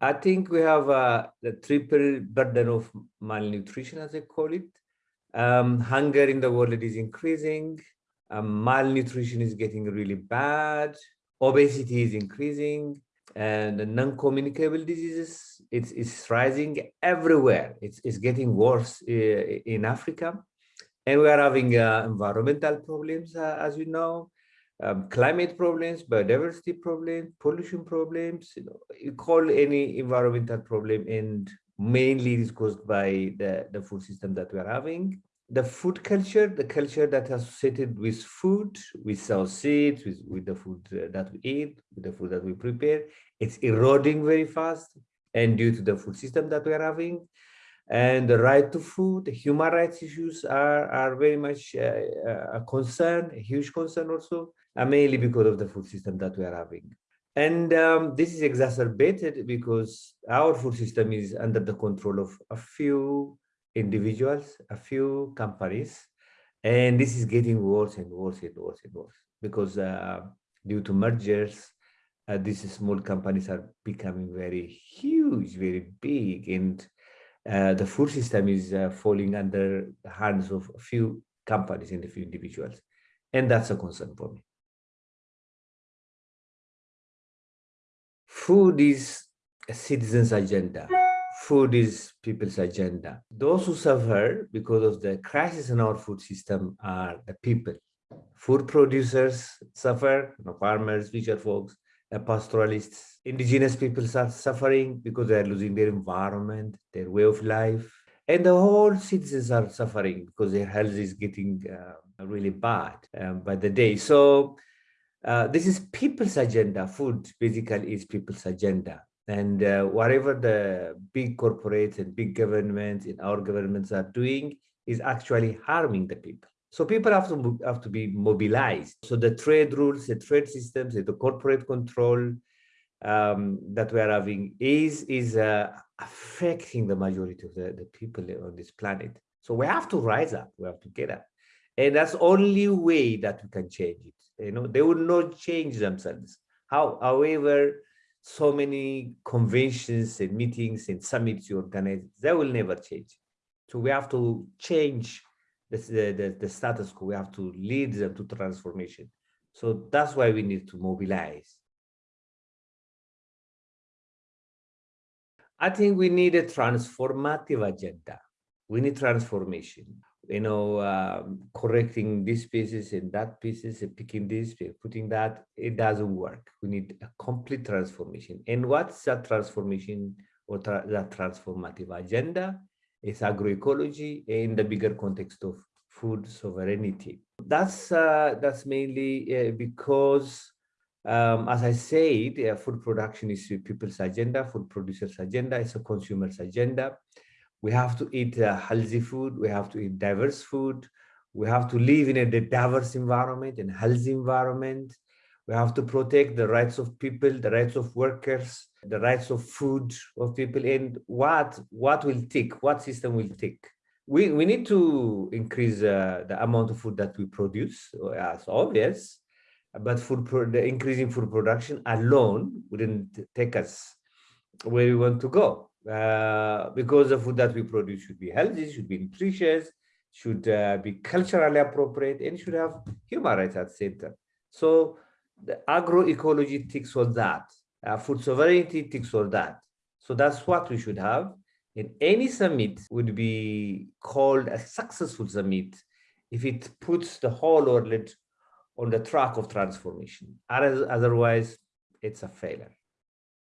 I think we have uh, the triple burden of malnutrition, as I call it. Um, hunger in the world is increasing. Um, malnutrition is getting really bad. Obesity is increasing. And non-communicable diseases, it's, it's rising everywhere. It's, it's getting worse uh, in Africa. And we are having uh, environmental problems, uh, as you know um, climate problems, biodiversity problems, pollution problems, you, know, you call any environmental problem and mainly it is caused by the, the food system that we are having. The food culture, the culture that is associated with food, with our seeds, with, with the food uh, that we eat, with the food that we prepare, it's eroding very fast and due to the food system that we are having and the right to food, the human rights issues are, are very much uh, a concern, a huge concern also uh, mainly because of the food system that we are having. And um, this is exacerbated because our food system is under the control of a few individuals, a few companies, and this is getting worse and worse and worse and worse because uh, due to mergers, uh, these small companies are becoming very huge, very big, and uh, the food system is uh, falling under the hands of a few companies and a few individuals. And that's a concern for me. Food is a citizen's agenda. Food is people's agenda. Those who suffer because of the crisis in our food system are the people. Food producers suffer, you know, farmers, fisher folks, pastoralists. Indigenous peoples are suffering because they are losing their environment, their way of life. And the whole citizens are suffering because their health is getting uh, really bad um, by the day. So uh, this is people's agenda. Food basically is people's agenda. And uh, whatever the big corporates and big governments in our governments are doing is actually harming the people. So people have to have to be mobilized. So the trade rules, the trade systems, the corporate control um, that we are having is is uh, affecting the majority of the, the people on this planet. So we have to rise up. We have to get up, and that's only way that we can change it. You know they will not change themselves. How however so many conventions and meetings and summits you organize they will never change. So we have to change the, the, the status quo. We have to lead them to transformation. So that's why we need to mobilize. I think we need a transformative agenda. We need transformation you know, um, correcting these pieces and that pieces and picking this, putting that, it doesn't work. We need a complete transformation. And what's that transformation or tra that transformative agenda? Is agroecology in the bigger context of food sovereignty. That's uh, that's mainly uh, because, um, as I said, uh, food production is people's agenda, food producers' agenda, it's a consumer's agenda we have to eat uh, healthy food. We have to eat diverse food. We have to live in a diverse environment and healthy environment. We have to protect the rights of people the rights of workers the rights of food of people. And what what will take what system will take we we need to increase uh, the amount of food that we produce as obvious. But food the increasing food production alone wouldn't take us where we want to go uh, because the food that we produce should be healthy, should be nutritious, should uh, be culturally appropriate, and should have human rights at center. So the agroecology ticks all that. Uh, food sovereignty ticks all that. So that's what we should have. And any summit would be called a successful summit if it puts the whole world on the track of transformation. Otherwise, it's a failure.